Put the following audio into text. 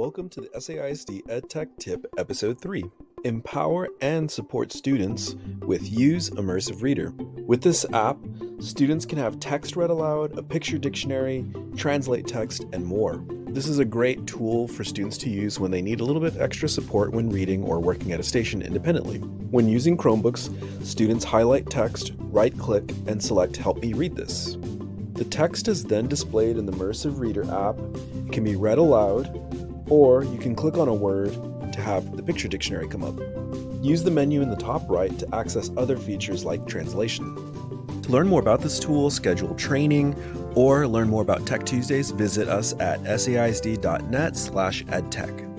Welcome to the SAISD EdTech Tip Episode 3. Empower and support students with Use Immersive Reader. With this app, students can have text read aloud, a picture dictionary, translate text, and more. This is a great tool for students to use when they need a little bit extra support when reading or working at a station independently. When using Chromebooks, students highlight text, right click, and select Help Me Read This. The text is then displayed in the Immersive Reader app. It can be read aloud, or you can click on a word to have the picture dictionary come up. Use the menu in the top right to access other features like translation. To learn more about this tool, schedule training, or learn more about Tech Tuesdays, visit us at saisd.net slash edtech.